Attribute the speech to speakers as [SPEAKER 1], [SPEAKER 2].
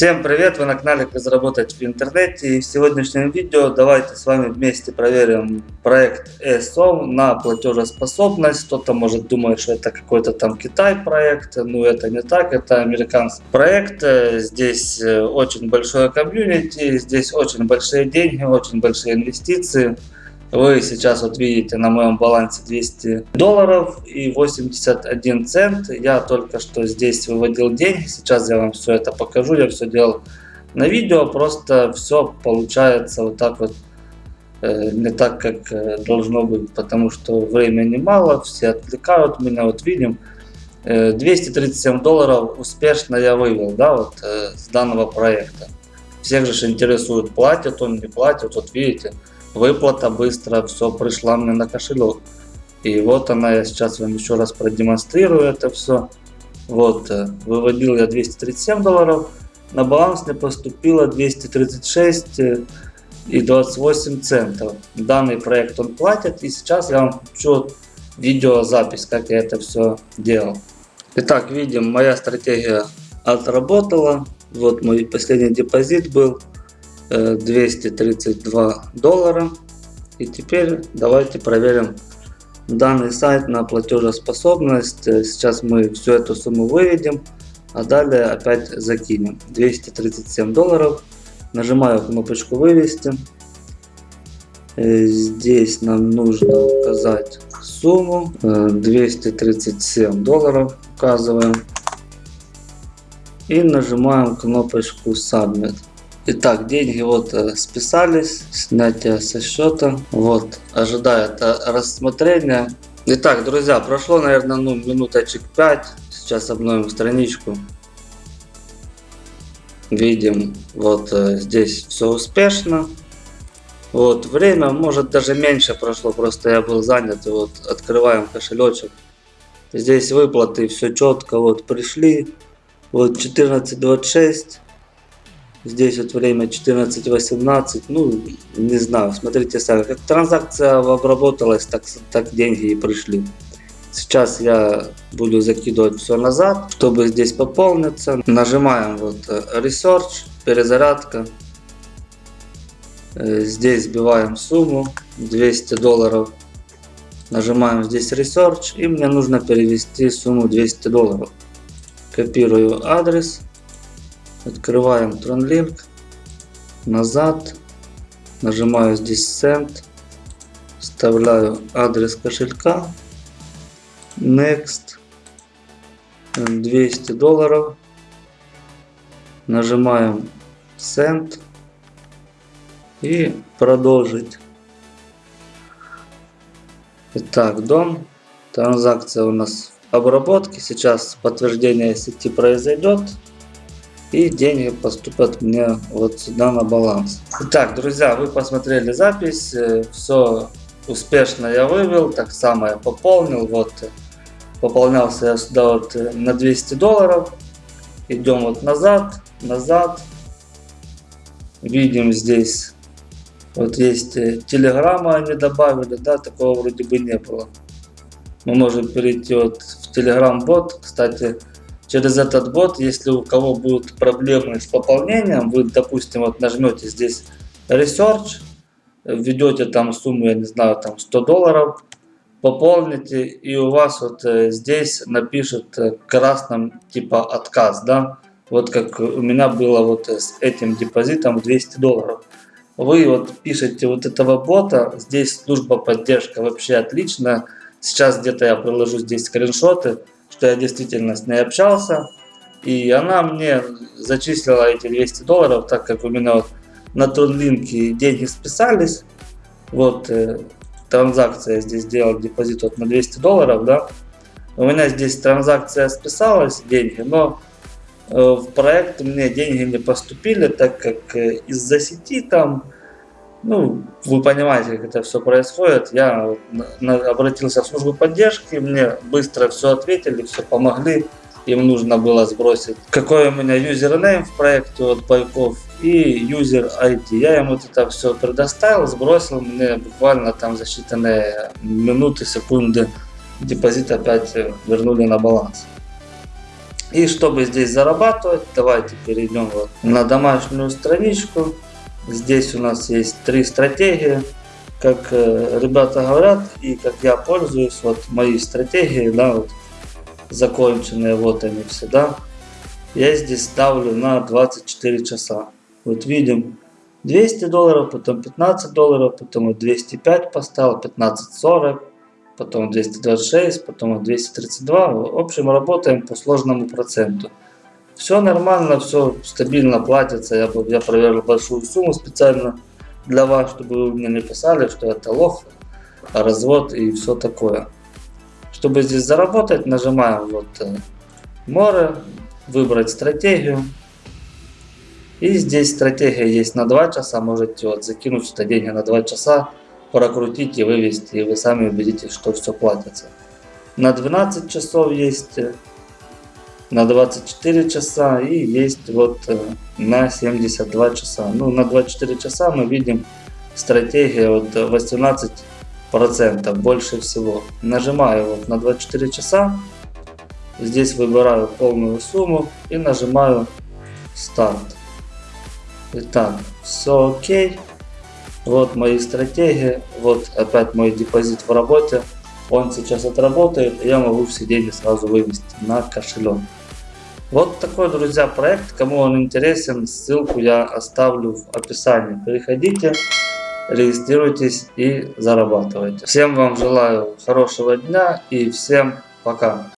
[SPEAKER 1] Всем привет! Вы на канале Как заработать в интернете и в сегодняшнем видео давайте с вами вместе проверим проект ESOM на платежеспособность. Кто-то может думать, что это какой-то там Китай проект, но это не так, это американский проект. Здесь э, очень большое комьюнити, здесь очень большие деньги, очень большие инвестиции. Вы сейчас вот видите на моем балансе 200 долларов и 81 цент. Я только что здесь выводил деньги. Сейчас я вам все это покажу. Я все делал на видео. Просто все получается вот так вот. Э, не так, как э, должно быть. Потому что времени мало. Все отвлекают меня. Вот видим. 237 э, долларов успешно я вывел, да, вот с данного проекта. Всех же интересует, платят он, не платит. Вот видите, выплата быстро все пришла мне на кошелек. И вот она, я сейчас вам еще раз продемонстрирую это все. Вот, э, выводил я 237 долларов, на баланс мне поступило 236 э, и 28 центов. Данный проект он платит, и сейчас я вам включу видеозапись, как я это все делал. Итак, видим, моя стратегия отработала. Вот мой последний депозит был 232 доллара. И теперь давайте проверим данный сайт на платежеспособность. Сейчас мы всю эту сумму выведем, а далее опять закинем. 237 долларов. Нажимаю кнопочку вывести. Э, здесь нам нужно указать сумму 237 долларов указываем и нажимаем кнопочку Submit. Итак, деньги вот э, списались, снятие со счета. Вот, ожидает рассмотрения. Итак, друзья, прошло, наверное, ну, минуточек 5. Сейчас обновим страничку. Видим, вот э, здесь все успешно. Вот, время, может даже меньше прошло, просто я был занят. И вот, открываем кошелечек. Здесь выплаты, все четко, вот, пришли. Вот, 14.26. Здесь вот время 14.18, ну, не знаю, смотрите сами. Как транзакция обработалась, так, так деньги и пришли. Сейчас я буду закидывать все назад, чтобы здесь пополниться. Нажимаем вот э, Research, перезарядка. Э, здесь вбиваем сумму 200 долларов. Нажимаем здесь Research и мне нужно перевести сумму 200 долларов. Копирую адрес Открываем TronLink. Назад. Нажимаю здесь Send. Вставляю адрес кошелька. Next. 200 долларов. Нажимаем Send. И продолжить. Итак, дом. Транзакция у нас в обработке. Сейчас подтверждение сети произойдет и деньги поступят мне вот сюда на баланс. Итак, друзья, вы посмотрели запись, э, все успешно я вывел, так само я пополнил, вот пополнялся я сюда вот э, на 200 долларов, идем вот назад, назад, видим здесь, вот есть э, телеграмма они добавили, да, такого вроде бы не было. Мы можем перейти вот в телеграм бот, кстати, через этот бот, если у кого будут проблемы с пополнением, вы, допустим, вот нажмете здесь Research, введете там сумму, я не знаю, там 100 долларов, пополните, и у вас вот э, здесь напишет э, красным типа отказ, да, вот как у меня было вот с этим депозитом 200 долларов. Вы вот пишете вот этого бота, здесь служба поддержка вообще отлично. Сейчас где-то я приложу здесь скриншоты что я действительно с ней общался. И она мне зачислила эти 200 долларов, так как у меня вот на Тронлинке деньги списались. Вот э, транзакция здесь сделал депозит вот на 200 долларов, да. У меня здесь транзакция списалась, деньги, но э, в проект мне деньги не поступили, так как э, из-за сети там ну, вы понимаете, как это все происходит. Я обратился в службу поддержки, мне быстро все ответили, все помогли. Им нужно было сбросить, какой у меня юзернейм в проекте от Байков и юзер ID. Я ему это все предоставил, сбросил, мне буквально там за считанные минуты, секунды депозит опять вернули на баланс. И чтобы здесь зарабатывать, давайте перейдем вот на домашнюю страничку. Здесь у нас есть три стратегии. Как э, ребята говорят и как я пользуюсь, вот мои стратегии, да, вот законченные, вот они все, да. Я здесь ставлю на 24 часа. Вот видим 200 долларов, потом 15 долларов, потом вот 205 поставил, 1540, потом 226, потом 232. В общем, работаем по сложному проценту. Все нормально, все стабильно платится. Я, я проверил большую сумму специально для вас, чтобы вы мне не писали, что это лох, развод и все такое. Чтобы здесь заработать, нажимаем вот э, море, выбрать стратегию. И здесь стратегия есть на 2 часа, можете вот закинуть сюда деньги на 2 часа, прокрутить и вывести, и вы сами убедитесь, что все платится. На 12 часов есть, э, на 24 часа и есть вот э, на 72 часа. Ну, на 24 часа мы видим стратегия вот 18 процентов больше всего. Нажимаю вот на 24 часа, здесь выбираю полную сумму и нажимаю старт. Итак, все окей. Вот мои стратегии. Вот опять мой депозит в работе. Он сейчас отработает, я могу все деньги сразу вывести на кошелек. Вот такой, друзья, проект. Кому он интересен, ссылку я оставлю в описании. Переходите, регистрируйтесь и зарабатывайте. Всем вам желаю хорошего дня и всем пока.